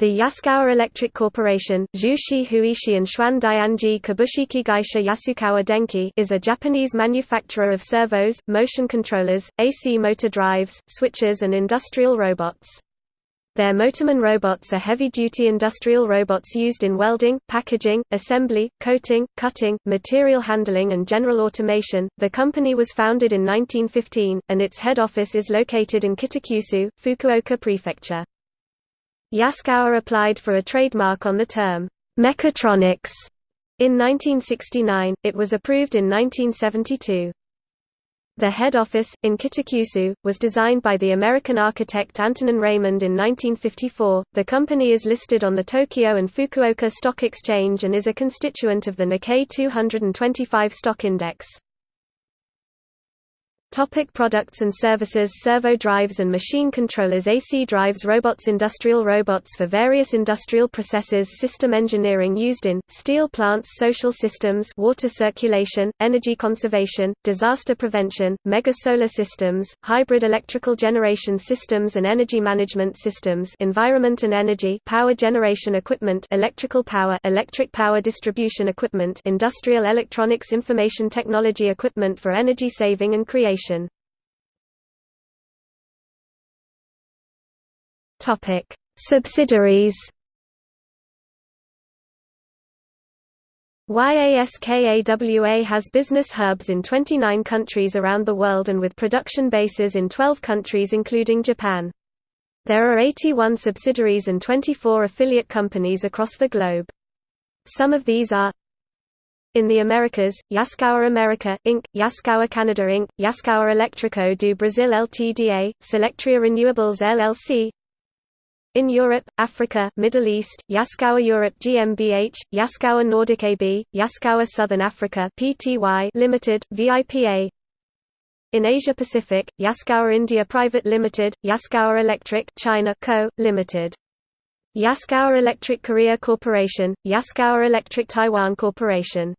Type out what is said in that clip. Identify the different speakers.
Speaker 1: The Yaskawa Electric Corporation Huishi and Xuan Dianji Kabushiki Gaisha Yasukawa Denki is a Japanese manufacturer of servos, motion controllers, AC motor drives, switches and industrial robots. Their Motoman robots are heavy-duty industrial robots used in welding, packaging, assembly, coating, cutting, material handling and general automation. The company was founded in 1915 and its head office is located in Kitakyushu, Fukuoka Prefecture. Yaskawa applied for a trademark on the term, mechatronics, in 1969, it was approved in 1972. The head office, in Kitakyushu, was designed by the American architect Antonin Raymond in 1954. The company is listed on the Tokyo and Fukuoka Stock Exchange and is a constituent of the Nikkei 225 stock index. Topic products and services Servo drives and machine controllers AC drives robots Industrial robots for various industrial processes System engineering used in, steel plants Social systems water circulation, energy conservation, disaster prevention, mega solar systems, hybrid electrical generation systems and energy management systems environment and energy power generation equipment electrical power electric power distribution equipment industrial electronics information technology equipment for energy saving and creation Topic: Subsidiaries. YASKAWA has business hubs in 29 countries around the world and with production bases in 12 countries including Japan. There are 81 subsidiaries and 24 affiliate companies across the globe. Some of these are in the Americas, Yaskawa America, Inc., Yaskawa Canada Inc., Yaskawa Elétrico do Brasil Ltda, Solectria Renewables LLC In Europe, Africa, Middle East, Yaskawa Europe GmbH, Yaskawa Nordic AB, Yaskawa Southern Africa Pty Limited, VIPA in Asia Pacific, Yaskawa India Private Limited, Yaskawa Electric China Co., Limited. Yaskawa Electric Korea Corporation, Yaskawa Electric Taiwan Corporation